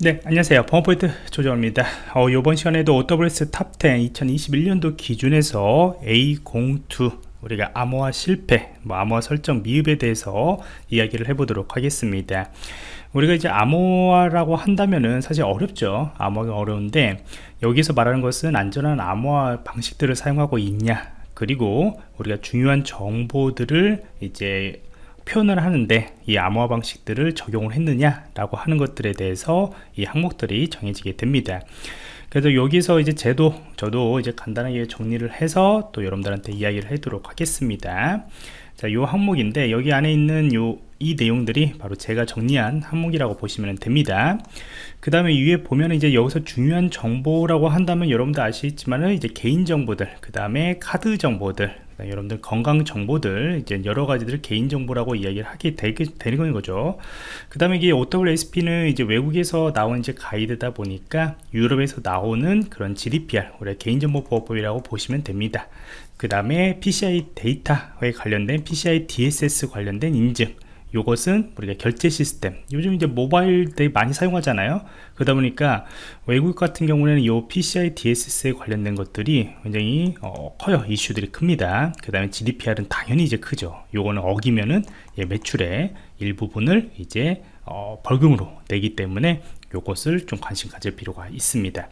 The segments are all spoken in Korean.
네 안녕하세요. 범포인트 조정입니다. 어, 이번 시간에도 OWS 탑10 2021년도 기준에서 A02 우리가 암호화 실패 뭐 암호화 설정 미흡에 대해서 이야기를 해보도록 하겠습니다. 우리가 이제 암호화라고 한다면은 사실 어렵죠. 암호화가 어려운데 여기서 말하는 것은 안전한 암호화 방식들을 사용하고 있냐 그리고 우리가 중요한 정보들을 이제 표현을 하는데 이 암호화 방식들을 적용을 했느냐 라고 하는 것들에 대해서 이 항목들이 정해지게 됩니다. 그래서 여기서 이제 제도 저도 이제 간단하게 정리를 해서 또 여러분들한테 이야기를 하도록 하겠습니다. 자, 요 항목인데 여기 안에 있는 요 이 내용들이 바로 제가 정리한 항목이라고 보시면 됩니다. 그 다음에 위에 보면 이제 여기서 중요한 정보라고 한다면 여러분들 아시겠지만은 이제 개인 정보들, 그 다음에 카드 정보들, 여러분들 건강 정보들 이제 여러 가지들 개인 정보라고 이야기를 하게 되게 되는 거죠. 그 다음에 이게 OWSP는 이제 외국에서 나온 이제 가이드다 보니까 유럽에서 나오는 그런 GDPR 우리 개인 정보 보호법이라고 보시면 됩니다. 그 다음에 PCI 데이터에 관련된 PCI DSS 관련된 인증 요것은 우리가 결제 시스템. 요즘 이제 모바일 되게 많이 사용하잖아요. 그러다 보니까 외국 같은 경우에는 이 PCI DSS에 관련된 것들이 굉장히 어, 커요. 이슈들이 큽니다. 그 다음에 GDPR은 당연히 이제 크죠. 요거는 어기면은 예, 매출의 일부분을 이제 어, 벌금으로 내기 때문에 요것을 좀 관심 가질 필요가 있습니다.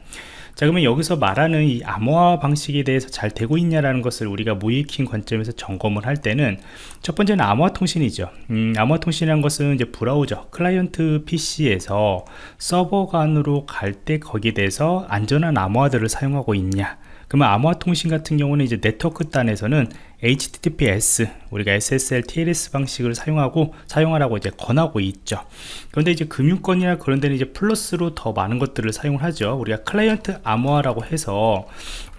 자 그러면 여기서 말하는 이 암호화 방식에 대해서 잘 되고 있냐라는 것을 우리가 모의해킹 관점에서 점검을 할 때는 첫 번째는 암호화 통신이죠. 음, 암호화 통신이라는 것은 이제 브라우저 클라이언트 PC에서 서버 간으로 갈 때 거기에 대해서 안전한 암호화들을 사용하고 있냐 그러면 암호화 통신 같은 경우는 이제 네트워크 단에서는 HTTPS 우리가 SSL, TLS 방식을 사용하고 사용하라고 이제 권하고 있죠. 그런데 이제 금융권이나 그런 데는 이제 플러스로 더 많은 것들을 사용을 하죠. 우리가 클라이언트 암호화라고 해서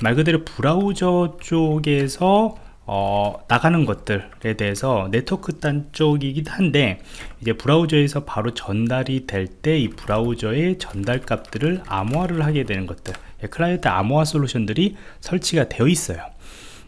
말 그대로 브라우저 쪽에서 어, 나가는 것들에 대해서 네트워크 단 쪽이긴 한데 이제 브라우저에서 바로 전달이 될 때 이 브라우저의 전달 값들을 암호화를 하게 되는 것들 예, 클라이언트 암호화 솔루션들이 설치가 되어 있어요.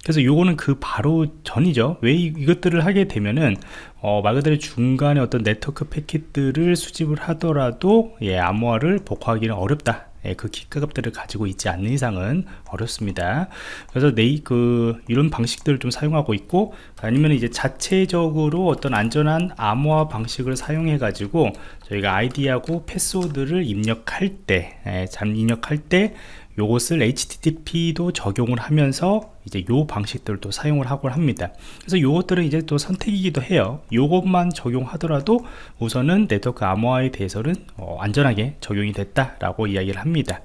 그래서 요거는 그 바로 전이죠. 왜 이, 것들을 하게 되면은 어, 말 그대로 중간에 어떤 네트워크 패킷들을 수집을 하더라도 예, 암호화를 복구하기는 어렵다. 예, 그 키가값들을 가지고 있지 않는 이상은 어렵습니다. 그래서 네이 그 이런 방식들을 좀 사용하고 있고 아니면 이제 자체적으로 어떤 안전한 암호화 방식을 사용해 가지고 저희가 아이디하고 패스워드를 입력할 때, 예, 잠 입력할 때 요것을 HTTP도 적용을 하면서 이제 요 방식들을 또 사용을 하곤 합니다. 그래서 요것들은 이제 또 선택이기도 해요. 요것만 적용하더라도 우선은 네트워크 암호화에 대해서는 어, 안전하게 적용이 됐다 라고 이야기를 합니다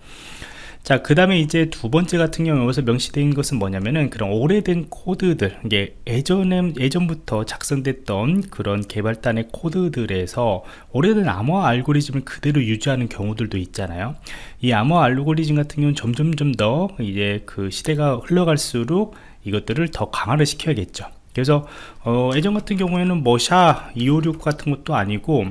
자, 그 다음에 이제 두 번째 같은 경우 여기서 명시된 것은 뭐냐면은 그런 오래된 코드들, 이게 예전에, 예전부터 작성됐던 그런 개발단의 코드들에서 오래된 암호화 알고리즘을 그대로 유지하는 경우들도 있잖아요. 이 암호화 알고리즘 같은 경우는 점점점 더 이제 그 시대가 흘러갈수록 이것들을 더 강화를 시켜야겠죠. 그래서 어, 예전 같은 경우에는 뭐 샤 256 같은 것도 아니고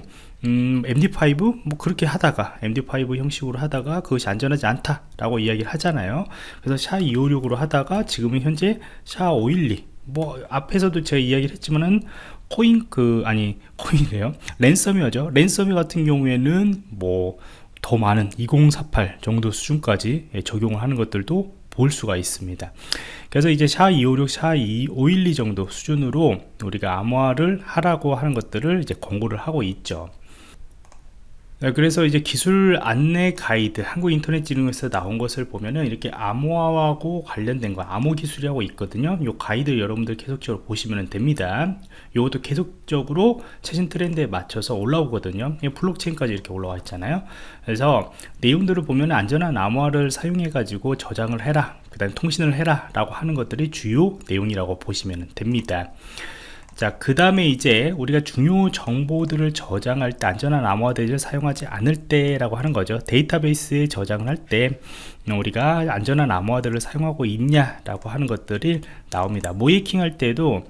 음, MD5 뭐 그렇게 하다가 MD5 형식으로 하다가 그것이 안전하지 않다 라고 이야기를 하잖아요. 그래서 샤 256으로 하다가 지금은 현재 샤 512 뭐 앞에서도 제가 이야기를 했지만은 코인 그 아니 코인이에요. 랜섬웨어죠. 랜섬웨어 같은 경우에는 뭐 더 많은 2048 정도 수준까지 적용을 하는 것들도 볼 수가 있습니다. 그래서 이제 SHA256, SHA512 정도 수준으로 우리가 암호화를 하라고 하는 것들을 이제 권고를 하고 있죠. 네, 그래서 이제 기술 안내 가이드 한국인터넷진흥원에서 나온 것을 보면은 이렇게 암호화하고 관련된 거 암호 기술이라고 있거든요. 이 가이드 여러분들 계속적으로 보시면 됩니다. 이것도 계속적으로 최신 트렌드에 맞춰서 올라오거든요. 블록체인까지 이렇게 올라와 있잖아요. 그래서 내용들을 보면 안전한 암호화를 사용해 가지고 저장을 해라 그 다음에 통신을 해라 라고 하는 것들이 주요 내용이라고 보시면 됩니다 자, 그 다음에 이제 우리가 중요 정보들을 저장할 때 안전한 암호화 대를 사용하지 않을 때라고 하는 거죠. 데이터베이스에 저장을 할 때 우리가 안전한 암호화들을 사용하고 있냐라고 하는 것들이 나옵니다. 모이킹 할 때도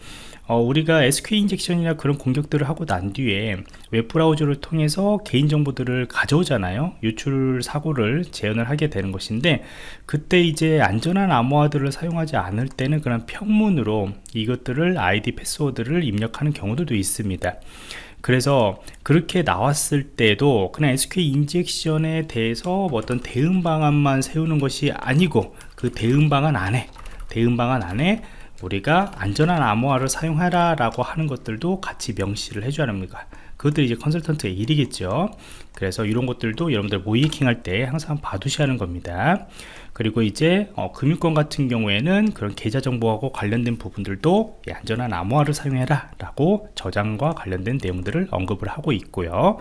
어, 우리가 SQL 인젝션이나 그런 공격들을 하고 난 뒤에 웹브라우저를 통해서 개인정보들을 가져오잖아요. 유출 사고를 재현을 하게 되는 것인데 그때 이제 안전한 암호화들을 사용하지 않을 때는 그런 평문으로 이것들을 아이디 패스워드를 입력하는 경우들도 있습니다. 그래서 그렇게 나왔을 때도 그냥 SQL 인젝션에 대해서 뭐 어떤 대응 방안만 세우는 것이 아니고 그 대응 방안 안에 대응 방안 안에 우리가 안전한 암호화를 사용하라 라고 하는 것들도 같이 명시를 해줘야 합니다. 그것들이 이제 컨설턴트의 일이겠죠. 그래서 이런 것들도 여러분들 모의해킹 할 때 항상 봐두셔야 하는 겁니다 그리고 이제 어, 금융권 같은 경우에는 그런 계좌 정보하고 관련된 부분들도 예, 안전한 암호화를 사용해라 라고 저장과 관련된 내용들을 언급을 하고 있고요.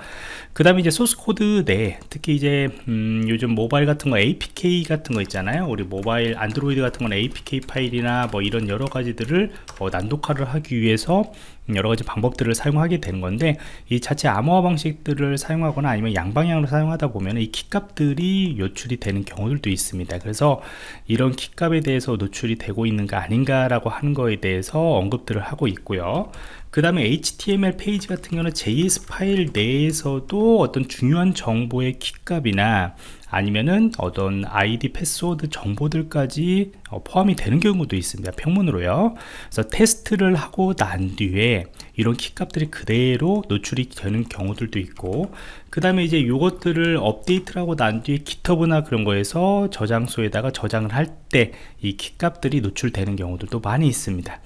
그 다음에 이제 소스 코드 내 특히 이제 음, 요즘 모바일 같은 거 APK 같은 거 있잖아요. 우리 모바일 안드로이드 같은 건 APK 파일이나 뭐 이런 여러 가지들을 어, 난독화를 하기 위해서 여러 가지 방법들을 사용하게 되는 건데 이 자체 암호화 방식들을 사용하거나 아니면 양방향으로 사용하다 보면 이 키값들이 노출이 되는 경우들도 있습니다. 그래서 이런 키값에 대해서 노출이 되고 있는가 아닌가 라고 하는 거에 대해서 언급들을 하고 있고요 그 다음에 HTML 페이지 같은 경우는 JS 파일 내에서도 어떤 중요한 정보의 키값이나 아니면은 어떤 아이디 패스워드 정보들까지 어, 포함이 되는 경우도 있습니다 평문으로요. 그래서 테스트를 하고 난 뒤에 이런 키값들이 그대로 노출이 되는 경우들도 있고 그 다음에 이제 요것들을 업데이트를 하고 난 뒤에 GitHub나 그런 거에서 저장소에다가 저장을 할 때 이 키값들이 노출되는 경우들도 많이 있습니다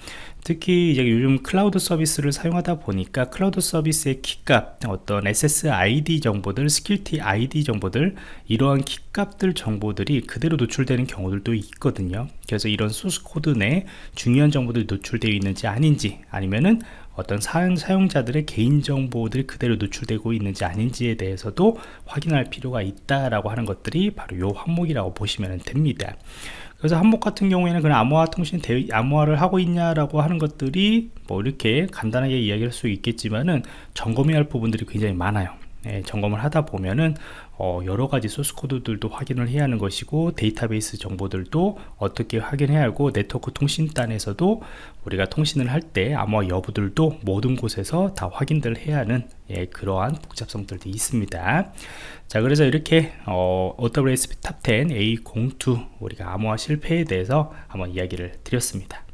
특히 이제 요즘 클라우드 서비스를 사용하다 보니까 클라우드 서비스의 키값 어떤 SSID 정보들 security ID 정보들 이러한 키값들 정보들이 그대로 노출되는 경우들도 있거든요. 그래서 이런 소스 코드 내 중요한 정보들이 노출되어 있는지 아닌지 아니면은 어떤 사용자들의 개인정보들이 그대로 노출되고 있는지 아닌지에 대해서도 확인할 필요가 있다라고 하는 것들이 바로 요 항목이라고 보시면 됩니다 그래서 한목 같은 경우에는 그냥 암호화 통신 대 암호화를 하고 있냐라고 하는 것들이 뭐 이렇게 간단하게 이야기할 수 있겠지만은 점검해야 할 부분들이 굉장히 많아요 예, 점검을 하다 보면은 어, 여러 가지 소스 코드들도 확인을 해야 하는 것이고 데이터베이스 정보들도 어떻게 확인해야 하고 네트워크 통신단에서도 우리가 통신을 할 때 암호화 여부들도 모든 곳에서 다 확인들 해야 하는 예, 그러한 복잡성들도 있습니다. 자 그래서 이렇게 어, OWASP Top 10 A02 우리가 암호화 실패에 대해서 한번 이야기를 드렸습니다